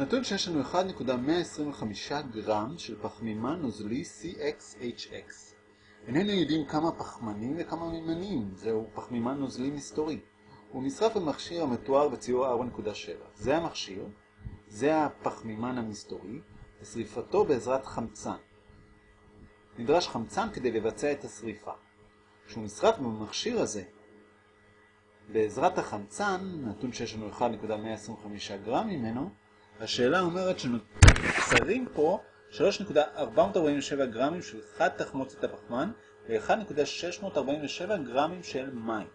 נתון שיש לנו 1.125 גרם של פחמימן נוזלי CXHX. איננו יודעים כמה פחמנים וכמה מימנים, זהו פחמימן נוזלי מסתורי. הוא נשרף במכשיר המתואר בציור 4.7. זה המכשיר, זה הפחמימן המסתורי, ושריפתו בעזרת חמצן. נדרש חמצן כדי לבצע את השריפה. כשהוא נשרף במכשיר הזה, בעזרת החמצן, נתון שיש לנו 1.125 גרם ממנו, השאלה אומרת שנוצרים פה 3.447 גרמים של חד תחמוצת הפחמן ו-1.647 גרמים של מים.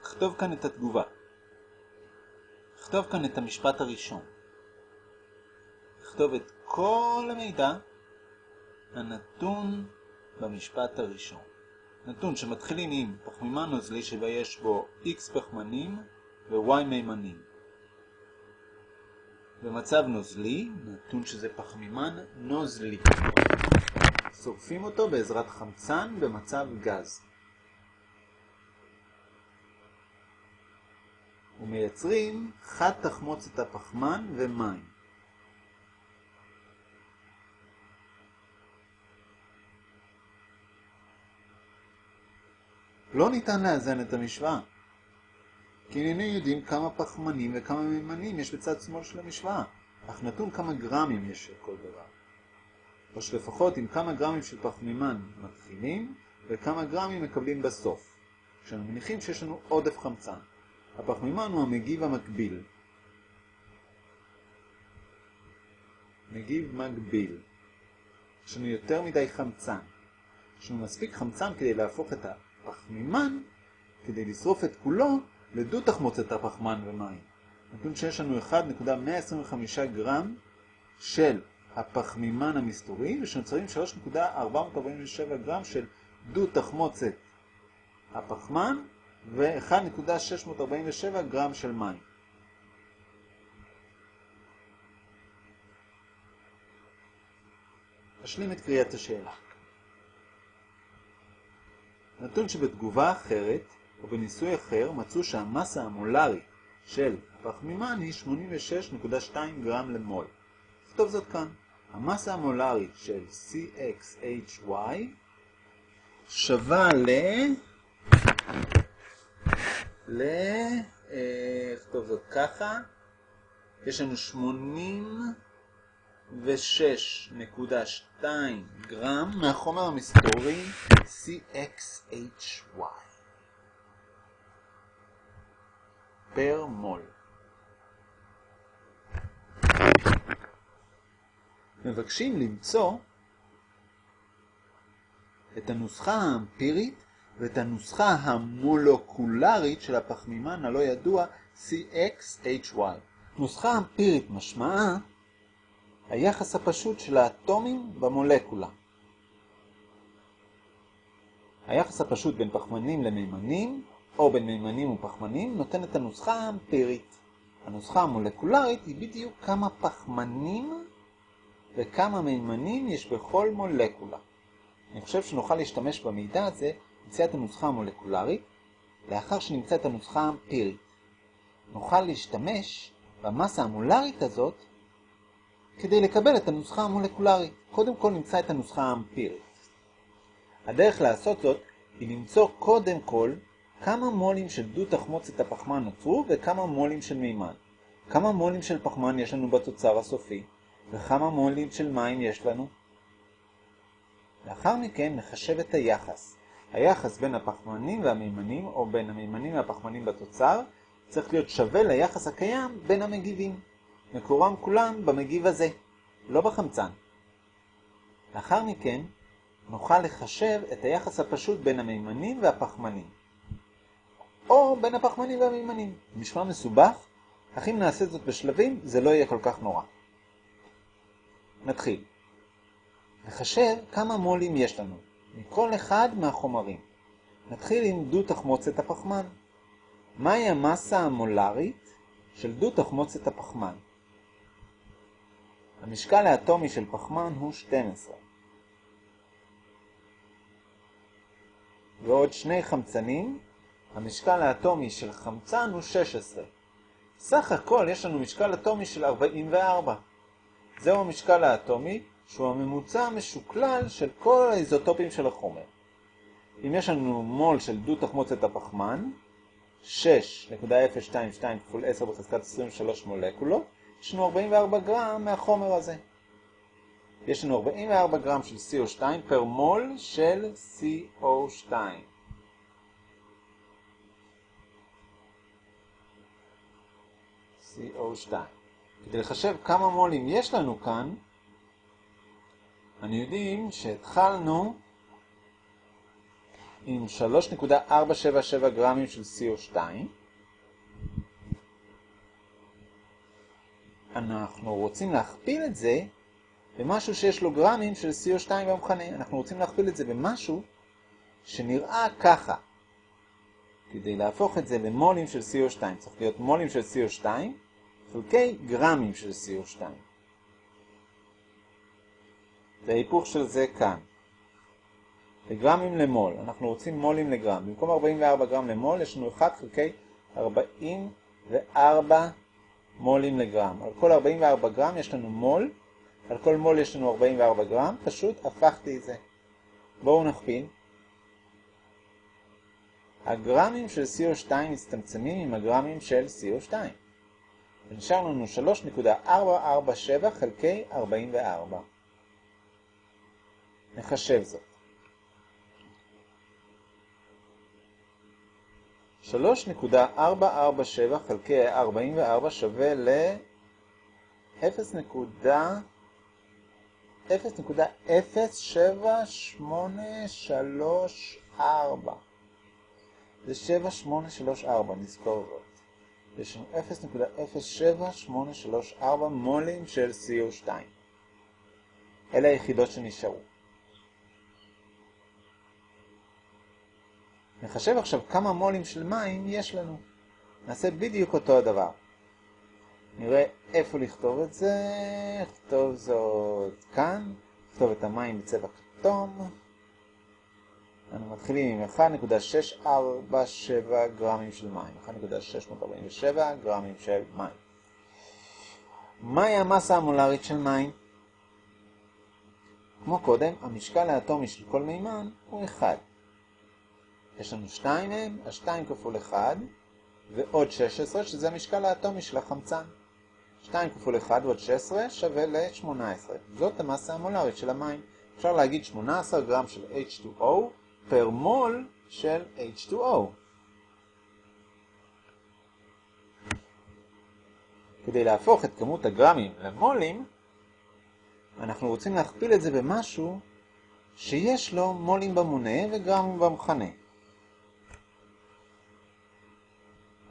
נכתוב כאן את התגובה. נכתוב כאן את המשפט הראשון. נכתוב את כל המידע הנתון במשפט הראשון. נתון שמתחילים עם פחמימן נוזלי שבה יש בו x פחמנים ו-y מימנים. במצב נוזלי, נתון שזה פחמימן נוזלי. שורפים אותו בעזרת חמצן במצב גז. ומייצרים חד תחמוצת הפחמן ומים. לא ניתן לאזן את המשוואה, כי איננו יודעים כמה פחמנים וכמה מימנים יש בצד שמאל של המשוואה, אך נתון כמה גרמים יש של כל דבר. או שלפחות עם כמה גרמים של פחמימן מתחילים, וכמה גרמים מקבלים בסוף, כשאנו מניחים שיש לנו עודף חמצן. הפחמימן הוא המגיב המקביל. מגיב מקביל. יש לנו יותר מדי חמצן. יש לנו מספיק חמצן כדי להפוך את הפחמימן, כדי לשרוף את כולו, לדו תחמוצת הפחמן ומים. נתון שיש לנו 1.125 גרם של הפחמימן המסתורי, ושנוצרים 3.447 גרם של דו תחמוצת הפחמן ו-1.647 גרם של מים. אשלים את קריאת השאלה. נתון שבתגובה אחרת או בניסוי אחר מצאו שהמסה המולרית של הפחמימן היא 86.2 גרם למול. נכתוב זאת כאן. המסה המולרית של CXHY שווה ל... ל... נכתוב זאת ככה. יש לנו 86.2 גרם מהחומר המסתורי CXHY. פר מול. מבקשים למצוא את הנוסחה האמפירית ואת הנוסחה המולקולרית של הפחמימן הלא ידוע CXHY. נוסחה אמפירית משמעה היחס הפשוט של האטומים במולקולה. היחס הפשוט בין פחמנים למימנים או בין מימנים ופחמנים נותן את הנוסחה האמפירית. הנוסחה המולקולרית היא בדיוק כמה פחמנים וכמה מימנים יש בכל מולקולה. אני חושב שנוכל להשתמש במידע הזה נמצא את הנוסחה המולקולרית לאחר שנמצא את הנוסחה האמפירית. נוכל להשתמש במסה המולרית הזאת כדי לקבל את הנוסחה המולקולרית. קודם כל נמצא את הנוסחה האמפירית. הדרך לעשות זאת היא למצוא קודם כל כמה מולים של דו תחמוצת הפחמן נוצרו וכמה מולים של מימן. כמה מולים של פחמן יש לנו בתוצר הסופי וכמה מולים של מים יש לנו. לאחר מכן נחשב את היחס. היחס בין הפחמנים והמימנים או בין המימנים והפחמנים בתוצר צריך להיות שווה ליחס הקיים בין המגיבים. מקורם כולם במגיב הזה, לא בחמצן. לאחר מכן נוכל לחשב את היחס הפשוט בין המימנים והפחמנים. או בין הפחמנים והמימנים. נשמע מסובך, אך אם נעשה זאת בשלבים, זה לא יהיה כל כך נורא. נתחיל. נחשב כמה מולים יש לנו, מכל אחד מהחומרים. נתחיל עם דו תחמוצת הפחמן. מהי המסה המולרית של דו תחמוצת הפחמן? המשקל האטומי של פחמן הוא 12. ועוד שני חמצנים, המשקל האטומי של חמצן הוא 16. סך הכל יש לנו משקל אטומי של 44. זהו המשקל האטומי, שהוא הממוצע המשוקלל של כל האיזוטופים של החומר. אם יש לנו מול של דו תחמוצת הפחמן, 6.022 כפול 10 בחזקת 23 מולקולות, יש לנו 44 גרם מהחומר הזה. יש לנו 44 גרם של CO2 פר מול של CO2. CO2. כדי לחשב כמה מולים יש לנו כאן, אני יודעים שהתחלנו עם 3.477 גרמים של CO2. אנחנו רוצים להכפיל את זה במשהו שיש לו גרמים של CO2 במכנה. אנחנו רוצים להכפיל את זה במשהו שנראה ככה. כדי להפוך את זה למולים של CO2 צריך להיות מולים של CO2 חלקי גרמים של CO2. זה ההיפוך של זה כאן. לגרמים למול, אנחנו רוצים מולים לגרם. במקום 44 גרם למול יש לנו 1 חלקי 44 מולים לגרם. על כל 44 גרם יש לנו מול, על כל מול יש לנו 44 גרם, פשוט הפכתי את זה. בואו נכפיל. הגרמים של CO2 מצטמצמים עם הגרמים של CO2. ונשאר לנו 3.447 חלקי 44. נחשב זאת. 3.447 חלקי 44 שווה ל 0.07834. זה 7834, נזכור זאת. יש לנו 0.07834 מולים של CO2. אלה היחידות שנשארו. נחשב עכשיו כמה מולים של מים יש לנו. נעשה בדיוק אותו הדבר. נראה איפה לכתוב את זה, נכתוב זאת כאן, נכתוב את המים בצבע כתום. אנו מתחילים עם 1.647 גרמים של מים, 1.647 גרמים של מים. מהי המסה המולרית של מים? כמו קודם, המשקל האטומי של כל מימן הוא 1. יש לנו 2 מהם, ה-2 כפול 1 ועוד 16, שזה המשקל האטומי של החמצן. 2 כפול 1 ועוד 16 שווה ל-18. זאת המסה המולרית של המים. אפשר להגיד 18 גרם של H2O פר מול של H2O. כדי להפוך את כמות הגרמים למולים, אנחנו רוצים להכפיל את זה במשהו שיש לו מולים במונה וגרמים במכנה.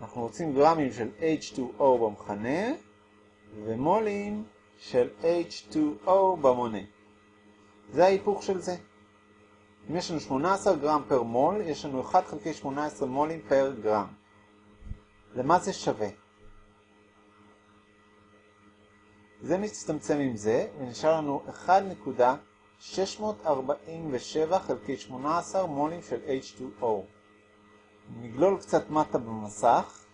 אנחנו רוצים גרמים של H2O במכנה ומולים של H2O במונה. זה ההיפוך של זה. אם יש לנו 18 גרם פר מול, יש לנו 1 חלקי 18 מולים פר גרם. למה זה שווה? זה מצטמצם עם זה, ונשאר לנו 1.647 חלקי 18 מולים של H2O. נגלול קצת מטה במסך,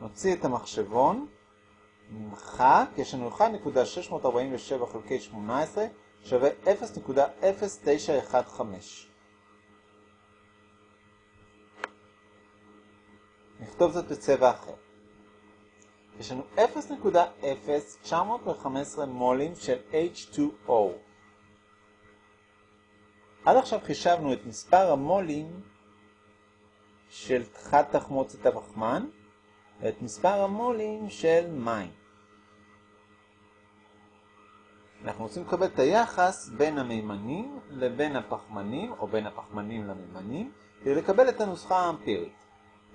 נוציא את המחשבון, נמחק, יש לנו 1.647 חלקי 18 שווה 0.0915. נכתוב זאת בצבע אחר. יש לנו 0.0915 מולים של H2O. עד עכשיו חישבנו את מספר המולים של חד תחמוצת הפחמן ואת מספר המולים של מים. אנחנו רוצים לקבל את היחס בין המימנים לבין הפחמנים, או בין הפחמנים למימנים, כדי לקבל את הנוסחה האמפירית.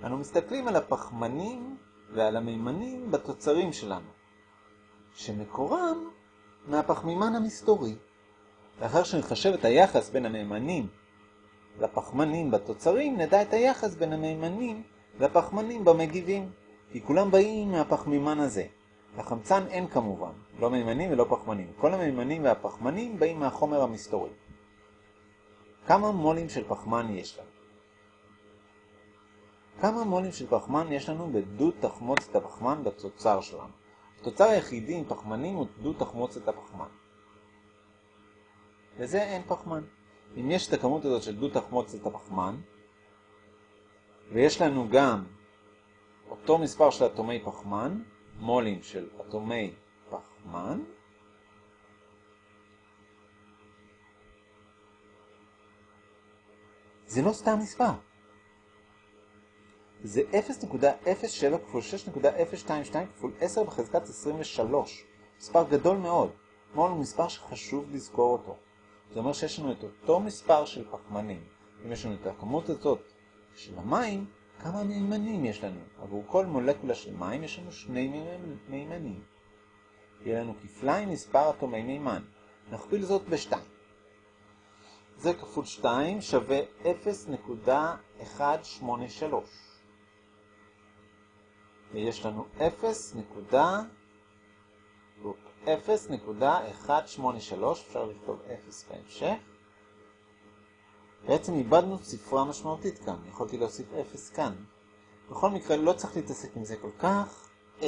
אנו מסתכלים על הפחמנים ועל המימנים בתוצרים שלנו, שמקורם מהפחמימן המסתורי. לאחר שנחשב את היחס בין המימנים לפחמנים בתוצרים, נדע את היחס בין המימנים לפחמנים במגיבים, כי כולם באים מהפחמימן הזה. לחמצן אין כמובן, לא מימנים ולא פחמנים. כל המימנים והפחמנים באים מהחומר המסתורי. כמה מולים של פחמן יש לנו? כמה מולים של פחמן יש לנו בדו תחמוצת הפחמן בתוצר שלנו? התוצר היחידי עם פחמנים הוא דו תחמוצת הפחמן. לזה אין פחמן. אם יש את הכמות הזאת של דו תחמוצת הפחמן, ויש לנו גם אותו מספר של אטומי פחמן, מולים של אטומי פחמן, זה לא סתם מספר. זה 0.07 כפול 6.022 כפול 10 בחזקת 23. מספר גדול מאוד. מול הוא מספר שחשוב לזכור אותו. זה אומר שיש לנו את אותו מספר של פחמנים. אם יש לנו את הכמות הזאת של המים, כמה מימנים יש לנו? עבור כל מולקולה של מים יש לנו שני מימנים. יהיה לנו כפליים מספר אטומי מימן. נכפיל זאת ב-2. זה כפול 2 שווה 0.183. ויש לנו 0.183, אפשר לכתוב 0 בהמשך. בעצם איבדנו ספרה משמעותית כאן, יכולתי להוסיף 0 כאן. בכל מקרה לא צריך להתעסק עם זה כל כך. 0.183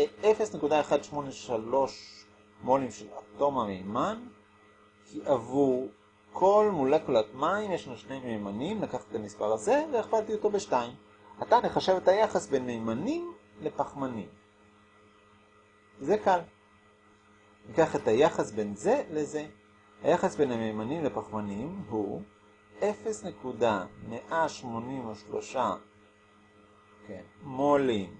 מולים של אטום המימן, כי עבור כל מולקולת מים יש לנו שני מימנים, לקחת את המספר הזה והכפלתי אותו ב-2. עתה נחשב את היחס בין מימנים לפחמנים. זה קל. ניקח את היחס בין זה לזה. היחס בין המימנים לפחמנים הוא 0.183 כן, מולים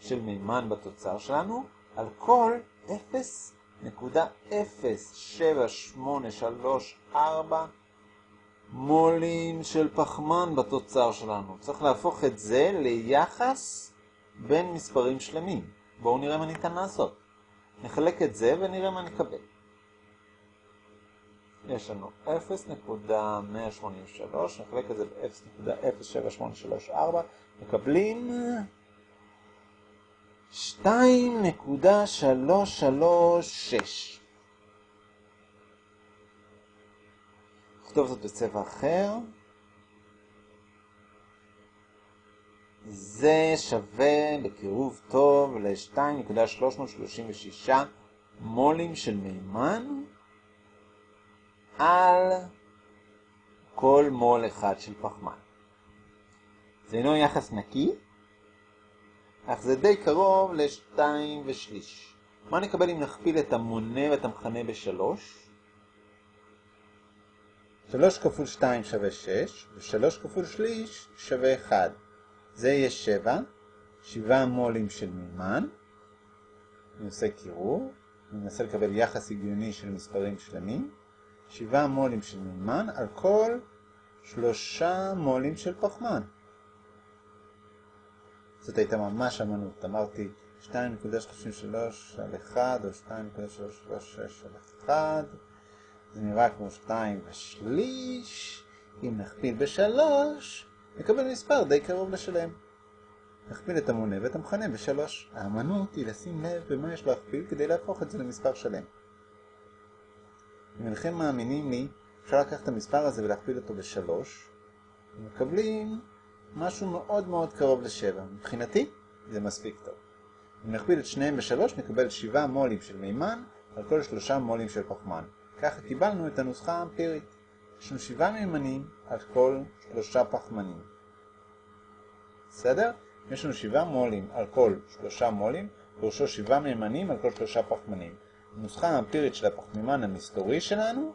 של מימן בתוצר שלנו על כל 0.07834 מולים של פחמן בתוצר שלנו. צריך להפוך את זה ליחס בין מספרים שלמים. בואו נראה מה ניתן לעשות. נחלק את זה ונראה מה נקבל. יש לנו 0.183, נחלק את זה ב-0.07834, מקבלים 2.336. נכתוב זאת בצבע אחר. זה שווה בקירוב טוב ל-2.336 מולים של מימן על כל מול אחד של פחמן. זה אינו יחס נקי, אך זה די קרוב ל-2 ושליש. מה נקבל אם נכפיל את המונה ואת המכנה ב-3? 3 כפול 2 שווה 6, ו-3 כפול שליש שווה 1. זה יהיה 7, 7 מולים של מימן. אני עושה קירור, אני מנסה לקבל יחס הגיוני של מספרים שלמים. 7 מולים של מימן על כל 3 מולים של פחמן. זאת הייתה ממש אמנות, אמרתי 2.33 על 1 או 2.336 על 1, זה נראה כמו 2 ושליש, אם נכפיל ב-3 נקבל מספר די קרוב לשלם. נכפיל את המונה ואת המכנה ב-3. האמנות היא לשים לב במה יש להכפיל כדי להפוך את זה למספר שלם. אם אינכם מאמינים לי, אפשר לקחת את המספר הזה ולהכפיל אותו ב-3, ומקבלים משהו מאוד מאוד קרוב ל-7. מבחינתי, זה מספיק טוב. אם נכפיל את שניהם ב-3, נקבל 7 מולים של מימן על כל 3 מולים של פחמן. ככה קיבלנו את הנוסחה האמפירית. יש לנו 7 מימנים על כל 3 פחמנים. בסדר? יש לנו 7 מולים על כל 3 מולים, פירושו 7 מימנים על כל 3 פחמנים. הנוסחה האמפירית של הפחמימן המסתורי שלנו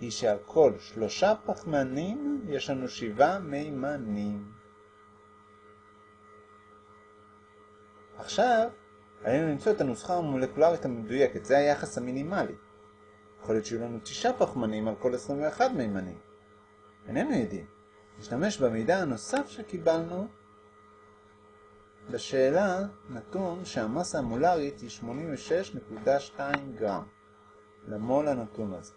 היא שעל כל שלושה פחמנים יש לנו שבעה מימנים. עכשיו, עלינו למצוא את הנוסחה המולקולרית המדויקת, זה היחס המינימלי. יכול להיות שיהיו לנו תשעה פחמנים על כל 21 מימנים. איננו יודעים. נשתמש במידע הנוסף שקיבלנו בשאלה נתון שהמסה המולרית היא 86.2 גרם למול הנתון הזה.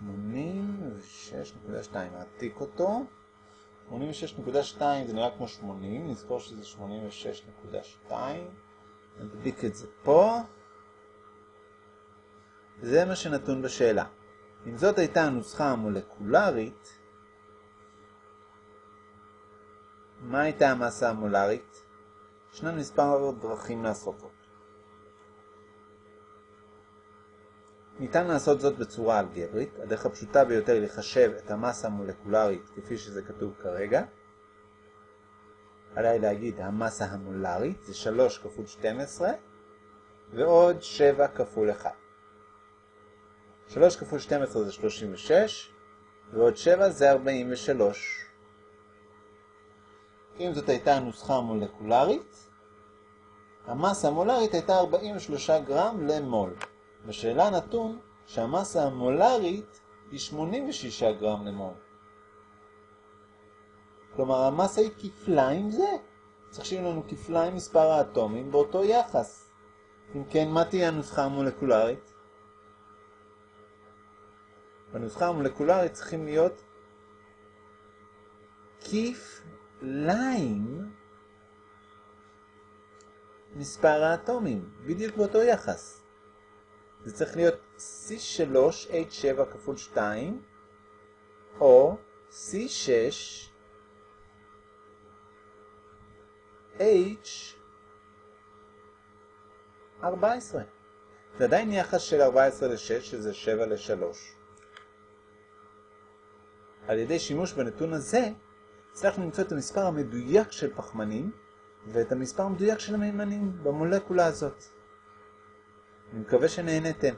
86.2, נעתיק אותו. 86.2 זה נראה כמו 80, נזכור שזה 86.2. נדביק את זה פה. זה מה שנתון בשאלה. אם זאת הייתה הנוסחה המולקולרית, מה הייתה המסה המולרית? ישנן מספר דרכים לעשות זאת. ניתן לעשות זאת בצורה אלגברית, הדרך הפשוטה ביותר לחשב את המסה המולקולרית כפי שזה כתוב כרגע. עליי להגיד המסה המולרית זה 3 כפול 12 ועוד 7 כפול 1. 3 כפול 12 זה 36 ועוד 7 זה 43. אם זאת הייתה הנוסחה המולקולרית, המסה המולרית הייתה 43 גרם למול. בשאלה נתון שהמסה המולרית היא 86 גרם למול. כלומר, המסה היא כפליים זה. צריך שיהיו לנו כפליים מספר האטומים באותו יחס. אם כן, מה תהיה הנוסחה המולקולרית? בנוסחה המולקולרית צריכים להיות כפליים מספר האטומים, בדיוק באותו יחס. זה צריך להיות C3H7 כפול 2, או C6 H14. זה עדיין יחס של 14 ל-6, שזה 7 ל-3. על ידי שימוש בנתון הזה, הצלחנו למצוא את המספר המדויק של פחמנים ואת המספר המדויק של המימנים במולקולה הזאת. אני מקווה שנהנתם.